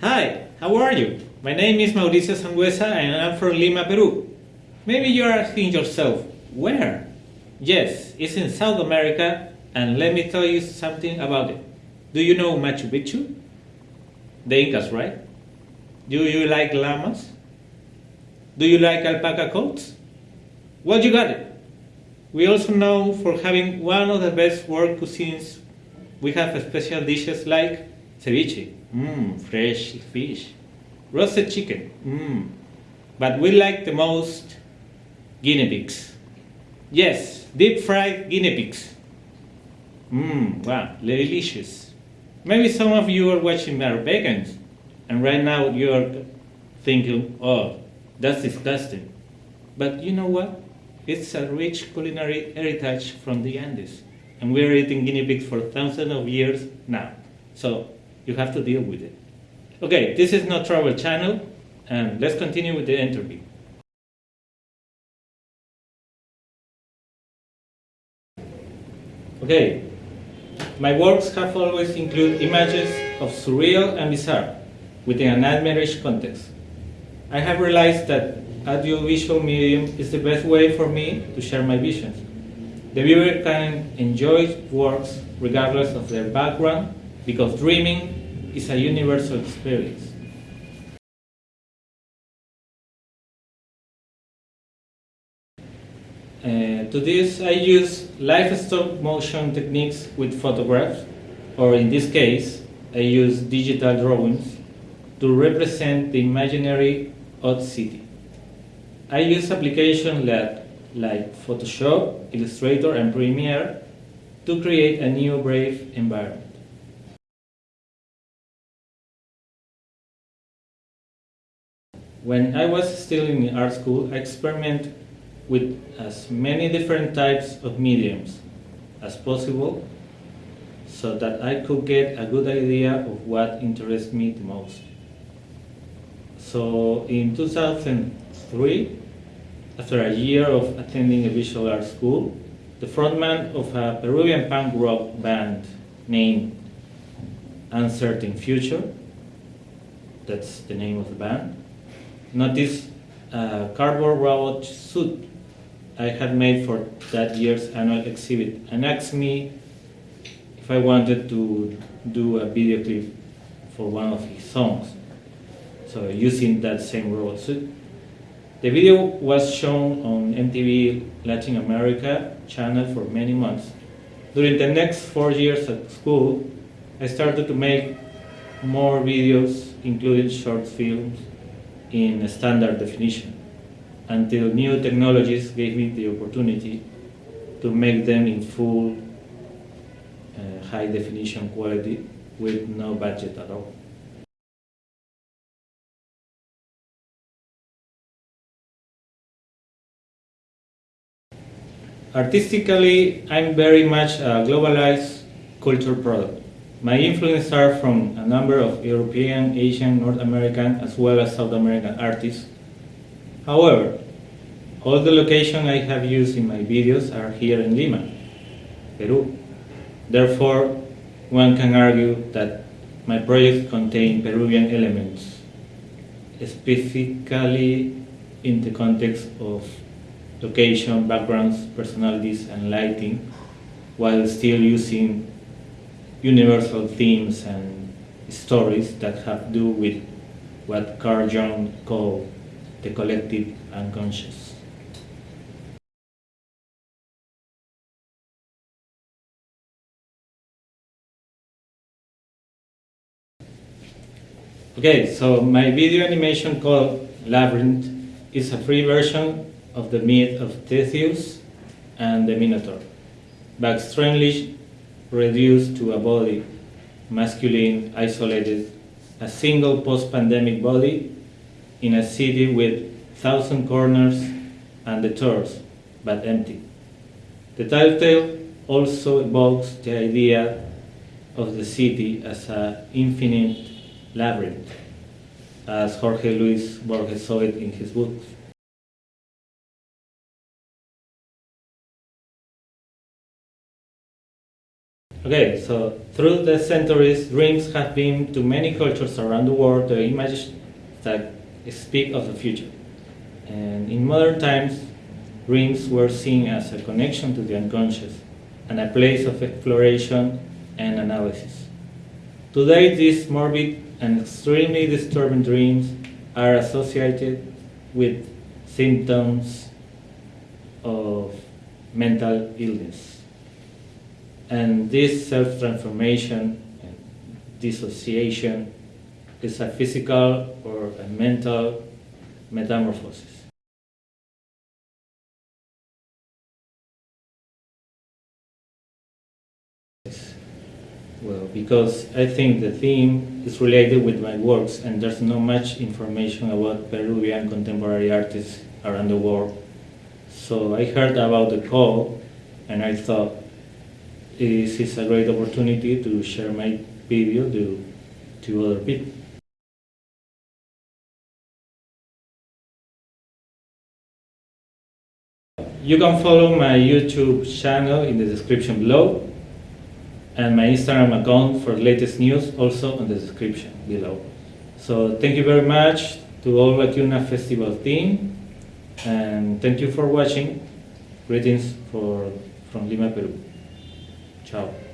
Hi, how are you? My name is Mauricio Sangüesa and I'm from Lima, Peru. Maybe you're asking yourself, where? Yes, it's in South America and let me tell you something about it. Do you know Machu Picchu? The Incas, right? Do you like llamas? Do you like alpaca coats? Well, you got it. We also know for having one of the best world cuisines. We have special dishes like ceviche, mmm, fresh fish, roasted chicken, mmm. But we like the most guinea pigs. Yes, deep fried guinea pigs. Mmm, wow, delicious. Maybe some of you are watching our vegans, and right now you're thinking, oh, that's disgusting. But you know what? It's a rich culinary heritage from the Andes, and we're eating guinea pigs for thousands of years now. So you have to deal with it. Okay, this is not travel channel, and let's continue with the interview. Okay, my works have always included images of surreal and bizarre within an nightmarish context. I have realized that audiovisual medium is the best way for me to share my visions. The viewer can enjoy works regardless of their background because dreaming is a universal experience. Uh, to this, I use live stop motion techniques with photographs, or in this case, I use digital drawings to represent the imaginary odd city. I use applications like, like Photoshop, Illustrator, and Premiere to create a new brave environment. When I was still in art school, I experimented with as many different types of mediums as possible so that I could get a good idea of what interests me the most. So in 2003, after a year of attending a visual art school, the frontman of a Peruvian punk rock band named Uncertain Future, that's the name of the band, noticed a uh, cardboard robot suit I had made for that year's annual exhibit and asked me if I wanted to do a video clip for one of his songs. So using that same robot suit. The video was shown on MTV Latin America channel for many months. During the next four years at school, I started to make more videos, including short films, in standard definition until new technologies gave me the opportunity to make them in full uh, high definition quality with no budget at all. Artistically, I'm very much a globalized culture product. My influences are from a number of European, Asian, North American, as well as South American artists However, all the locations I have used in my videos are here in Lima, Peru. Therefore, one can argue that my projects contain Peruvian elements, specifically in the context of location, backgrounds, personalities, and lighting, while still using universal themes and stories that have to do with what Carl Jung called the collective unconscious. Okay, so my video animation called Labyrinth is a free version of the myth of Theseus and the Minotaur, but strangely reduced to a body, masculine, isolated, a single post-pandemic body in a city with thousand corners and the doors, but empty. The title also evokes the idea of the city as an infinite labyrinth, as Jorge Luis Borges saw it in his books. Okay, so through the centuries, dreams have been to many cultures around the world the images that speak of the future. And in modern times, dreams were seen as a connection to the unconscious and a place of exploration and analysis. Today, these morbid and extremely disturbing dreams are associated with symptoms of mental illness. And this self transformation and dissociation is a physical or a mental metamorphosis. Well, because I think the theme is related with my works, and there's not much information about Peruvian contemporary artists around the world. So I heard about the call, and I thought this is a great opportunity to share my video to, to other people. You can follow my YouTube channel in the description below and my Instagram account for latest news also in the description below. So thank you very much to all Lacuna Festival team and thank you for watching. Greetings for, from Lima, Peru. Tchau.